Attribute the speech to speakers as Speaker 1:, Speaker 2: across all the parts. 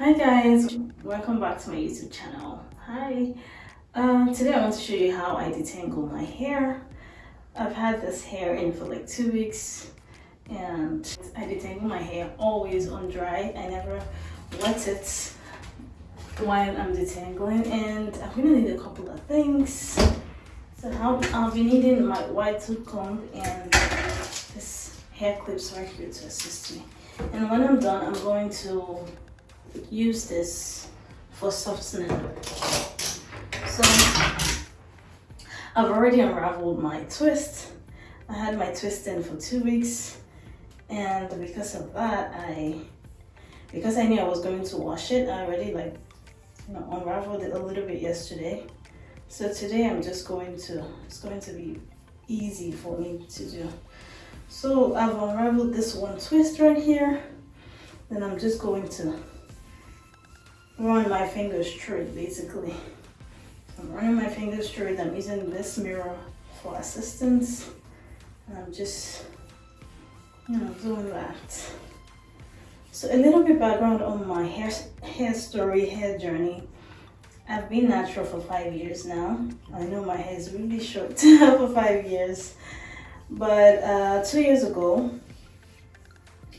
Speaker 1: hi guys welcome back to my youtube channel. Hi. Uh, today i want to show you how i detangle my hair. I've had this hair in for like two weeks and i detangle my hair always on dry. I never wet it while i'm detangling and i'm gonna need a couple of things. So i'll be needing my wide tooth comb and this hair clips right here to assist me. And when i'm done i'm going to use this for softening. So I've already unraveled my twist. I had my twist in for two weeks and because of that I because I knew I was going to wash it I already like you know unraveled it a little bit yesterday so today I'm just going to it's going to be easy for me to do so I've unraveled this one twist right here then I'm just going to run my fingers through basically. I'm running my fingers through it. I'm using this mirror for assistance. And I'm just, you know, doing that. So a little bit background on my hair, hair story, hair journey. I've been natural for five years now. I know my hair is really short for five years. But uh, two years ago,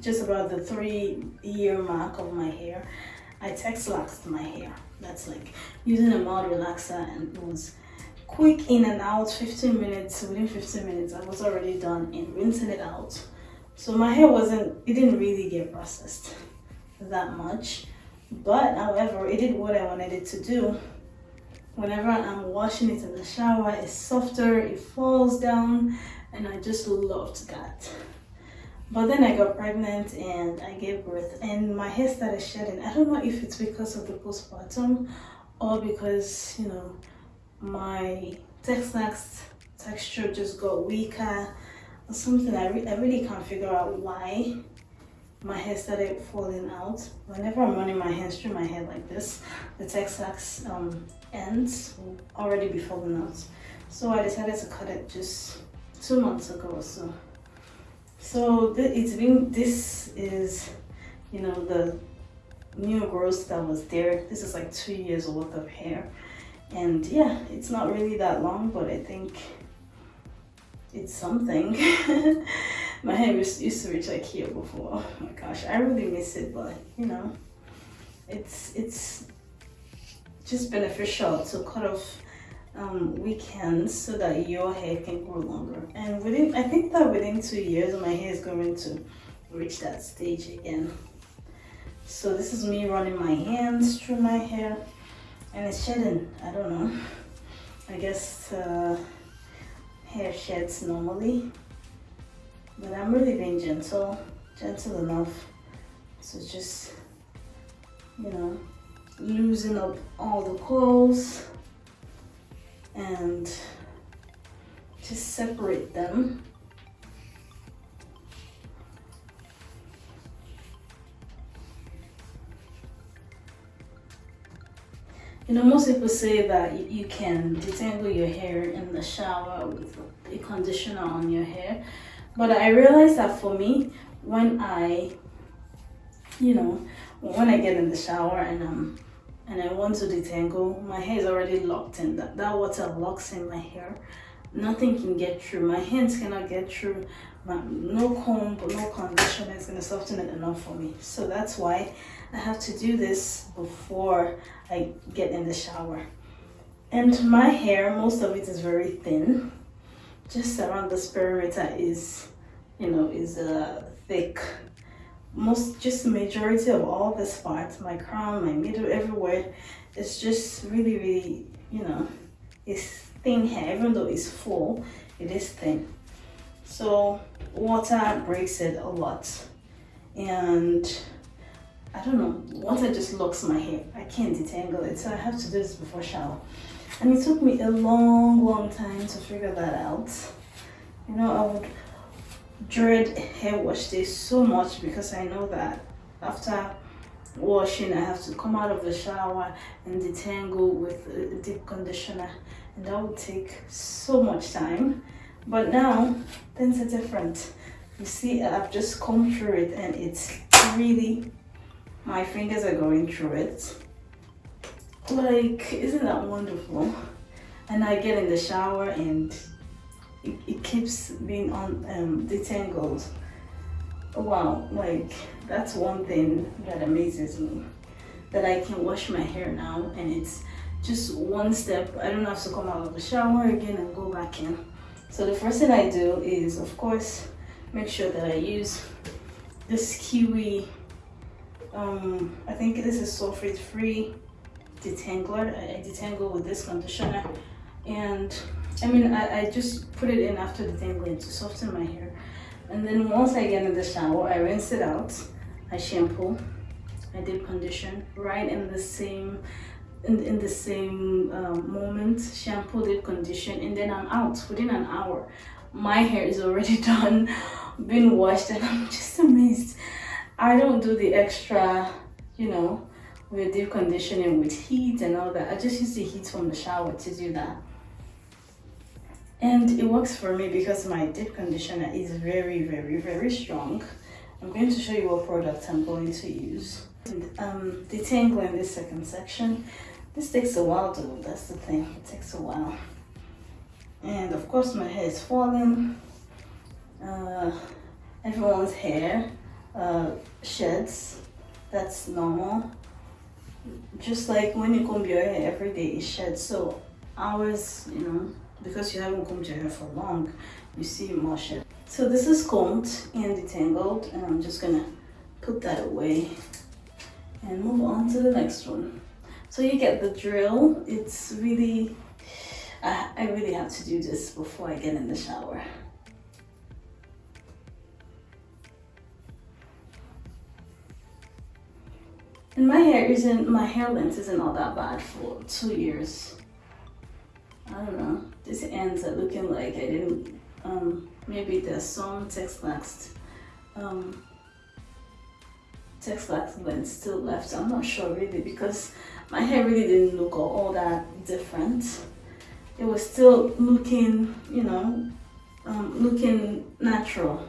Speaker 1: just about the three year mark of my hair, I Texlaxed my hair. That's like using a mild relaxer and it was quick in and out, 15 minutes, within 15 minutes I was already done in rinsing it out. So my hair wasn't, it didn't really get processed that much. But however, it did what I wanted it to do. Whenever I'm washing it in the shower, it's softer, it falls down, and I just loved that. But then I got pregnant and I gave birth and my hair started shedding. I don't know if it's because of the postpartum or because, you know, my Texlax texture just got weaker or something. I, re I really can't figure out why my hair started falling out. Whenever I'm running my hands through my hair like this, the Texlax um, ends will already be falling out. So I decided to cut it just two months ago or so. So it's been, this is, you know, the new growth that was there. This is like two years worth of hair. And yeah, it's not really that long, but I think it's something. my hair used, to reach like here before. Oh my gosh, I really miss it, but you know, it's, it's just beneficial to cut off um, weak ends so that your hair can grow longer. And within, I think that within two years, my hair is going to reach that stage again. So this is me running my hands through my hair and it's shedding. I don't know. I guess uh, hair sheds normally, but I'm really being gentle, gentle enough So just, you know, loosen up all the coils and just separate them. You know, most people say that you can detangle your hair in the shower with a conditioner on your hair. But I realized that for me, when I, you know, when I get in the shower and I'm and I want to detangle, my hair is already locked in. That, that water locks in my hair. Nothing can get through. My hands cannot get through. My, no comb, no conditioner is going to soften it enough for me. So that's why I have to do this before I get in the shower. And my hair, most of it is very thin. Just around this perimeter is, you know, is uh, thick most just majority of all the spots my crown my middle everywhere it's just really really you know it's thin hair. Even though it's full it is thin. So water breaks it a lot. And I don't know water just locks my hair. I can't detangle it so I have to do this before shower. And it took me a long long time to figure that out. You know I would dread hair wash day so much because I know that after washing I have to come out of the shower and detangle with a deep conditioner and that would take so much time but now things are different you see I've just combed through it and it's really my fingers are going through it. Like, isn't that wonderful? And I get in the shower and it, it keeps being on um, detangled. Wow, like that's one thing that amazes me. That I can wash my hair now and it's just one step. I don't have to come out of the shower again and go back in. So the first thing I do is, of course, make sure that I use this Kiwi, um, I think this is sulfate free detangler. I, I detangle with this conditioner and I mean, I, I just put it in after detangling to soften my hair. And then once I get in the shower, I rinse it out, I shampoo, I deep condition right in the same in, in the same um, moment, shampoo, deep condition, and then I'm out within an hour. My hair is already done, been washed, and I'm just amazed. I don't do the extra, you know, with deep conditioning with heat and all that. I just use the heat from the shower to do that. And it works for me because my deep conditioner is very, very, very strong. I'm going to show you what product I'm going to use. Um, detangle in this second section. This takes a while though, that's the thing, it takes a while. And of course my hair is falling. Uh, everyone's hair uh, sheds, that's normal. Just like when you comb your hair every day, it sheds. So ours, you know, because you haven't combed your hair for long, you see more shed. So this is combed and detangled and I'm just gonna put that away and move on to the next one. So you get the drill. It's really, I, I really have to do this before I get in the shower. And my hair isn't, my hair length isn't all that bad for two years. I don't know. This ends up looking like I didn't, um, maybe there's some Texlax, um, Texlax length still left. I'm not sure really because my hair really didn't look all, all that different. It was still looking, you know, um, looking natural.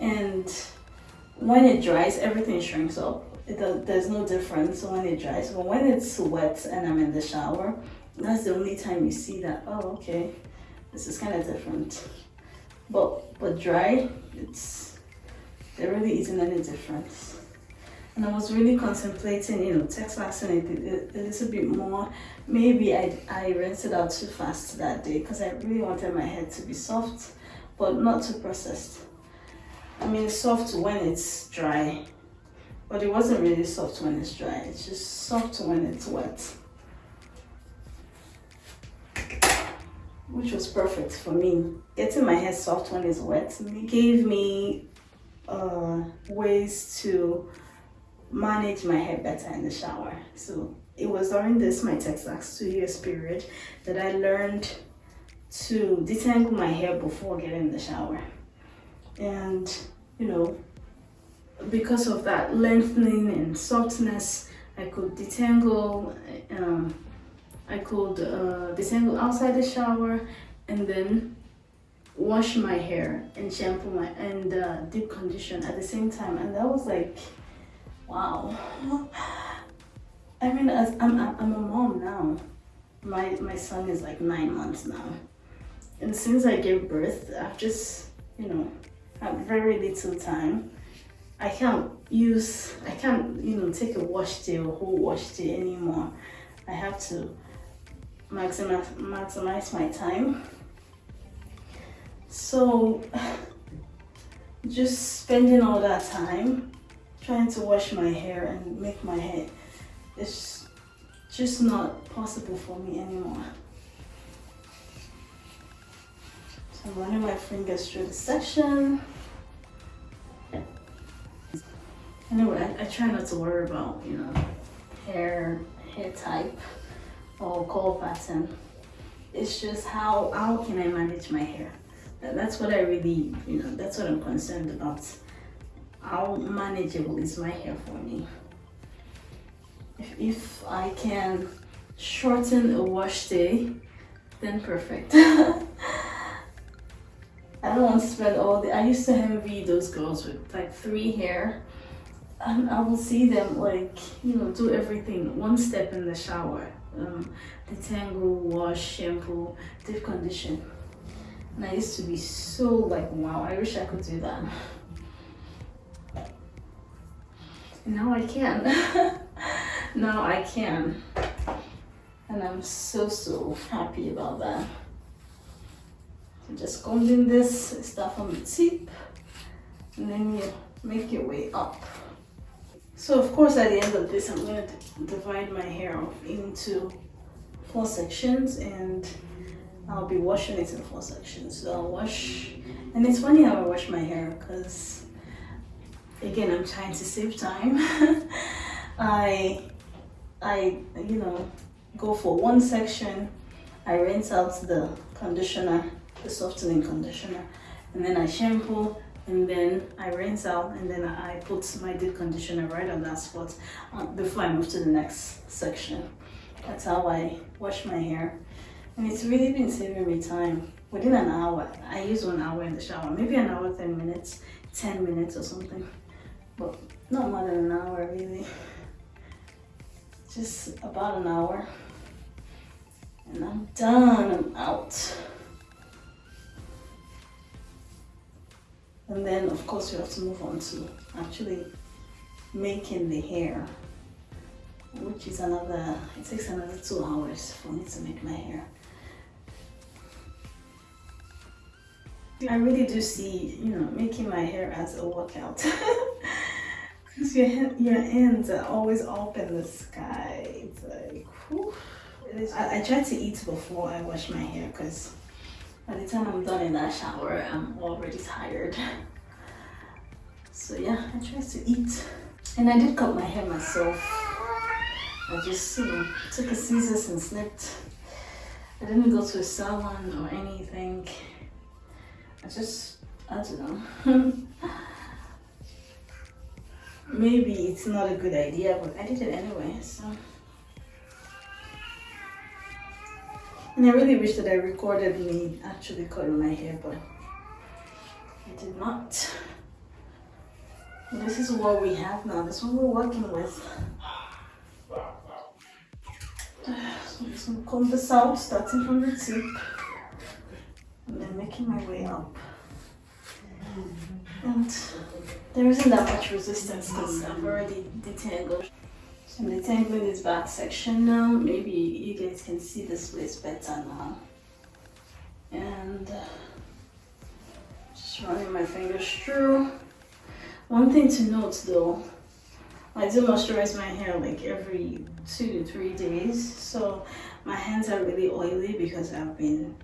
Speaker 1: And when it dries, everything shrinks up. It, there's no difference when it dries. But when it's wet and I'm in the shower, that's the only time you see that, oh, okay, this is kind of different. But, but dry, it's, there really isn't any difference. And I was really contemplating, you know, Texlaxing it a, a little bit more. Maybe I, I rinsed it out too fast that day because I really wanted my hair to be soft, but not too processed. I mean, soft when it's dry, but it wasn't really soft when it's dry. It's just soft when it's wet. Which was perfect for me. Getting my hair soft when it's wet gave me uh, ways to manage my hair better in the shower. So it was during this, my Texlax two years period, that I learned to detangle my hair before getting in the shower. And, you know, because of that lengthening and softness, I could detangle, I could uh, detangle outside the shower and then wash my hair and shampoo my and uh, deep condition at the same time and that was like Wow. I mean, as I'm, I'm a mom now. My, my son is like nine months now. And since I gave birth, I've just, you know, had very little time. I can't use, I can't, you know, take a wash day or whole wash day anymore. I have to maximize, maximize my time. So, just spending all that time trying to wash my hair and make my hair it's just not possible for me anymore. So I'm running my fingers through the section. Anyway, I, I try not to worry about, you know, hair, hair type or curl pattern. It's just how, how can I manage my hair? That's what I really, you know, that's what I'm concerned about how manageable is my hair for me. If, if I can shorten a wash day, then perfect. I don't want to spend all the, I used to envy those girls with like three hair. and I will see them like you know do everything one step in the shower um, detangle wash shampoo deep condition. And I used to be so like wow I wish I could do that. And now I can. Now I can. And I'm so so happy about that. So just combing this stuff on the tip and then you make your way up so of course at the end of this, I'm going to divide my hair off into four sections and I'll be washing it in four sections. So I'll wash, and it's funny how I wash my hair because again, I'm trying to save time. I, I, you know, go for one section, I rinse out the conditioner, the softening conditioner, and then I shampoo and then I rinse out and then I put my deep conditioner right on that spot before I move to the next section. That's how I wash my hair and it's really been saving me time. Within an hour, I use one hour in the shower, maybe an hour, 10 minutes, 10 minutes or something, but not more than an hour really. Just about an hour and I'm done, I'm out. And then of course you have to move on to actually making the hair, which is another, it takes another two hours for me to make my hair. I really do see, you know, making my hair as a workout. Because your, your ends are always up in the sky. It's like, whew. I, I try to eat before I wash my hair because by the time I'm done in that shower, I'm already tired. So yeah, I tried to eat. And I did cut my hair myself. I just, you know, took a scissors and snipped. I didn't go to a salon or anything. I just, I don't know. Maybe it's not a good idea, but I did it anyway, so. And I really wish that I recorded me actually cutting my hair, but I did not. This is what we have now. This is what we're working with. So I'm just gonna comb this out, starting from the tip, and then making my way up. And there isn't that much resistance because I've already detangled. So I'm detangling this back section now. Maybe you guys can see this place better now. And uh, just running my fingers through. One thing to note though, I do moisturize my hair like every two to three days. So my hands are really oily because I've been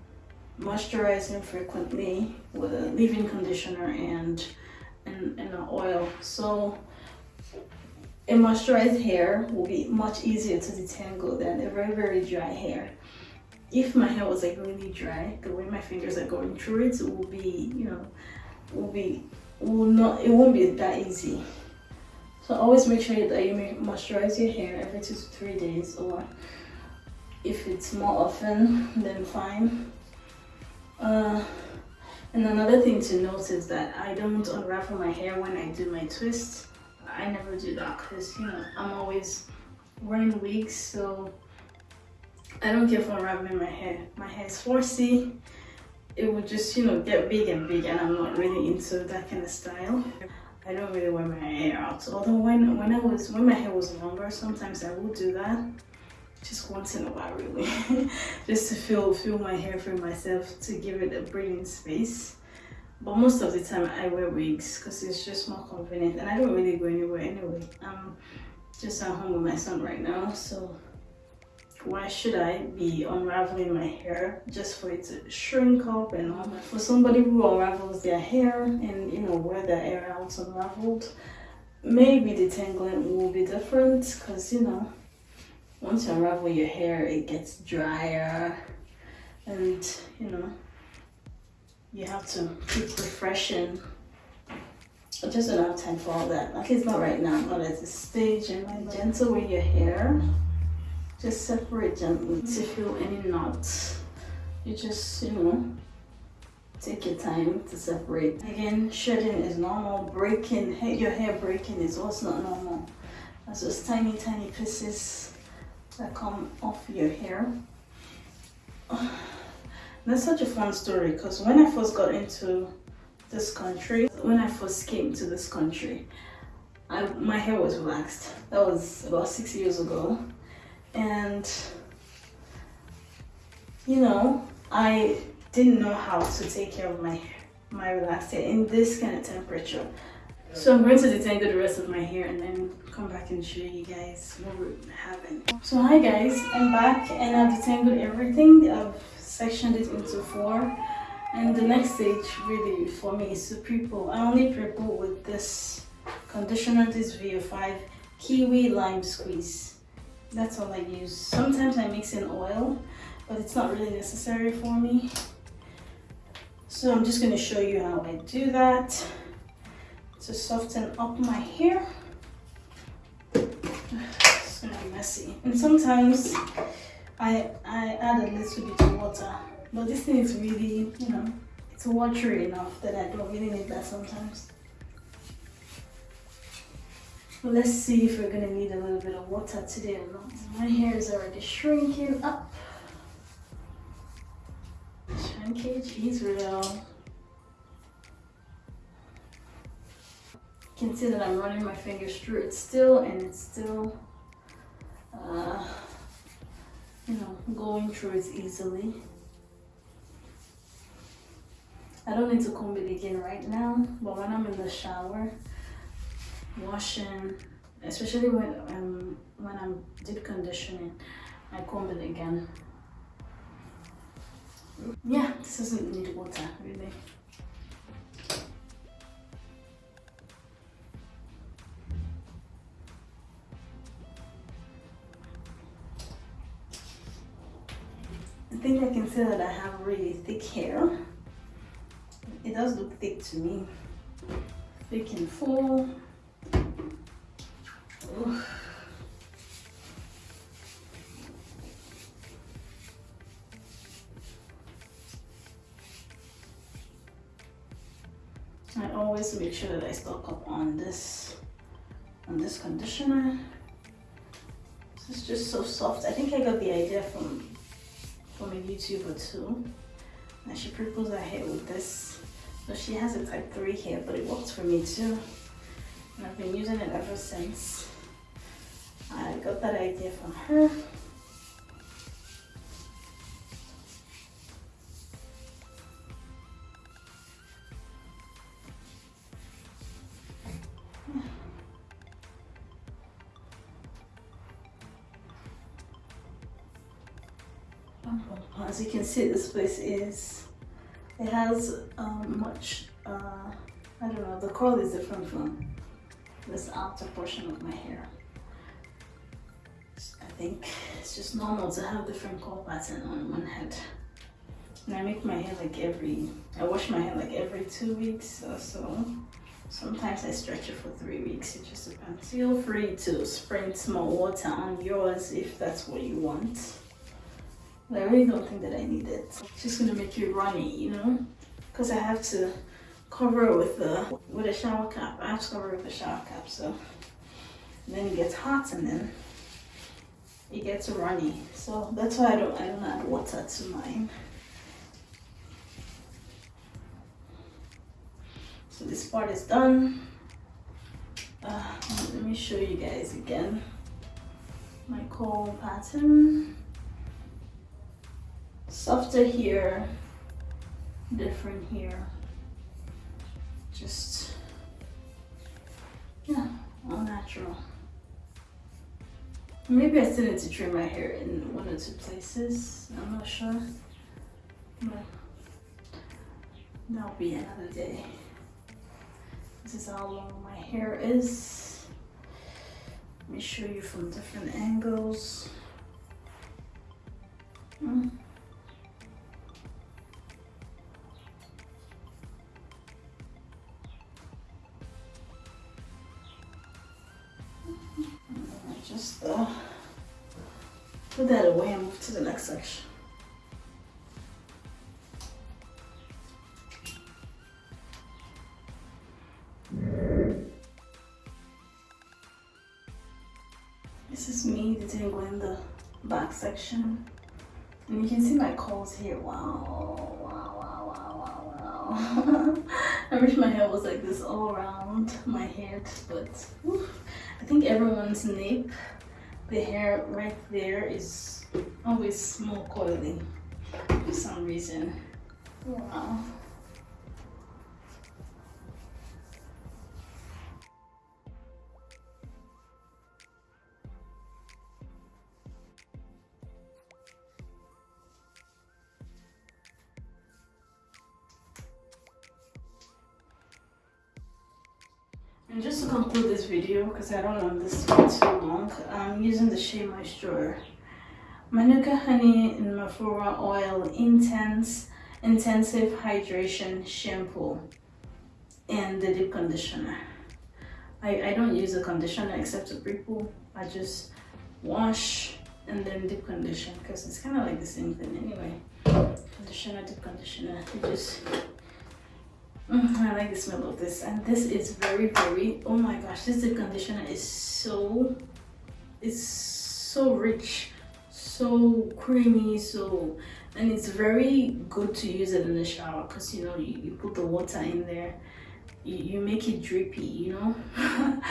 Speaker 1: moisturizing frequently with a leave-in conditioner and, and, and an oil. So a moisturized hair will be much easier to detangle than a very, very dry hair. If my hair was like really dry, the way my fingers are going through it, it will be, you know, will be, will not, it won't be that easy. So always make sure that you moisturize your hair every two to three days or if it's more often, then fine. Uh, and another thing to note is that I don't unravel my hair when I do my twists I never do that because you know I'm always wearing wigs so I don't care for unraveling my hair. My hair is 4C. It would just you know get big and big and I'm not really into that kind of style. I don't really wear my hair out. Although when when I was when my hair was longer sometimes I would do that just once in a while really just to feel feel my hair for myself to give it a breathing space but most of the time I wear wigs because it's just more convenient and I don't really go anywhere anyway. I'm just at home with my son right now so why should I be unraveling my hair just for it to shrink up and all For somebody who unravels their hair and you know wear their hair out unraveled, maybe the tangling will be different because you know once you unravel your hair it gets drier and you know you have to keep refreshing. I just don't have time for all that. Like it's not right now, not at this stage. And gentle with your hair. Just separate gently to feel any knots. You just, you know, take your time to separate. Again, shedding is normal. Breaking, your hair breaking is also not normal. That's just tiny, tiny pieces that come off your hair. That's such a fun story because when I first got into this country, when I first came to this country, I, my hair was waxed. That was about six years ago. And, you know, I didn't know how to take care of my my relaxed hair in this kind of temperature. So I'm going to detangle the rest of my hair and then come back and show you guys what we're having. So hi guys, I'm back and I've detangled everything. I've sectioned it into four. And the next stage really for me is to pre-poo. I only pre-poo with this conditioner, this VO5 Kiwi Lime Squeeze. That's all I use. Sometimes I mix in oil, but it's not really necessary for me. So I'm just going to show you how I do that to soften up my hair. It's gonna be messy. And sometimes I, I add a little bit of water, but this thing is really, you know, it's watery enough that I don't really need that sometimes. But let's see if we're gonna need a little bit of water today or not. My hair is already shrinking up. Shrinkage is real. You can see that I'm running my fingers through it still and it's still, uh, you know, going through it easily. I don't need to comb it again right now, but when I'm in the shower, washing, especially when um, when I'm deep conditioning, I comb it again. Yeah, this doesn't need water really. I can say that I have really thick hair. It does look thick to me. Thick and full. I always make sure that I stock up on this on this conditioner. This is just so soft. I think I got the idea from from a YouTuber too. And she pre-poos her hair with this. So she has a type 3 hair, but it works for me too. And I've been using it ever since. I got that idea from her. As you can see, this place is, it has um, much, uh, I don't know, the curl is different from this outer portion of my hair. I think it's just normal to have different curl pattern on one head. And I make my hair like every, I wash my hair like every two weeks or so. Sometimes I stretch it for three weeks, it just depends. Feel free to sprinkle more water on yours if that's what you want. I really don't think that I need it. It's just gonna make you runny, you know? Because I have to cover it with a, with a shower cap. I have to cover it with a shower cap, so. then it gets hot and then it gets runny. So that's why I don't, I don't add water to mine. So this part is done. Uh, let me show you guys again my curl pattern. Softer here, different here. Just, yeah, all natural. Maybe I still need to trim my hair in one or two places. I'm not sure. But that'll be another day. This is how long my hair is. Let me show you from different angles. Mm. though. Put that away and move to the next section. This is me detangling in the back section. And you can see my curls here. Wow, wow, wow, wow, wow, wow. I wish my hair was like this all around my head, but I think everyone's nape the hair right there is always more coily for some reason. Wow. This video, because I don't want this to be too long, I'm using the Shea Moisture Manuka Honey and Mafura Oil Intense Intensive Hydration Shampoo and the Deep Conditioner. I, I don't use a conditioner except a pre-poo. I just wash and then deep condition because it's kind of like the same thing anyway. Conditioner, deep conditioner. Just Mm, I like the smell of this and this is very very oh my gosh this conditioner is so it's so rich so creamy so and it's very good to use it in the shower because you know you, you put the water in there you, you make it drippy you know?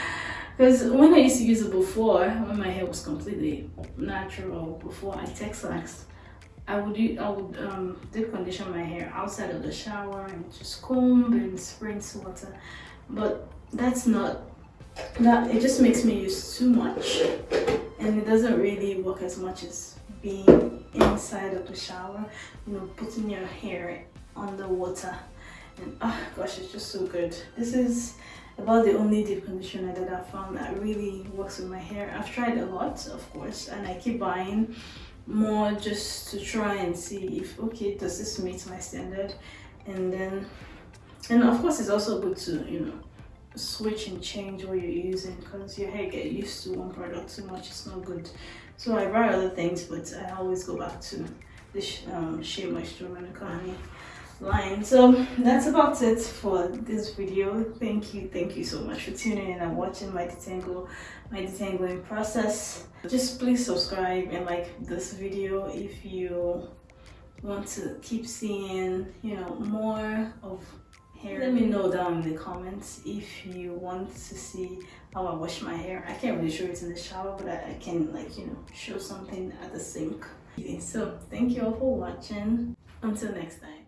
Speaker 1: Because when I used to use it before when my hair was completely natural before I texlaxed I would I would um, deep condition my hair outside of the shower and just comb and rinse water. But that's not that it just makes me use too much. And it doesn't really work as much as being inside of the shower you know putting your hair under water. And oh gosh it's just so good. This is about the only deep conditioner that I found that really works with my hair. I've tried a lot of course and I keep buying more just to try and see if okay does this meet my standard? And then and of course it's also good to you know switch and change what you're using because your hair get used to one product too much it's not good. So i buy other things but i always go back to this um shea moisture manuka honey line so that's about it for this video. Thank you thank you so much for tuning in and watching my detangle my detangling process. Just please subscribe and like this video if you want to keep seeing you know more of hair. Let me know down in the comments if you want to see how i wash my hair. I can't really show it in the shower but i, I can like you know show something at the sink. So thank you all for watching. Until next time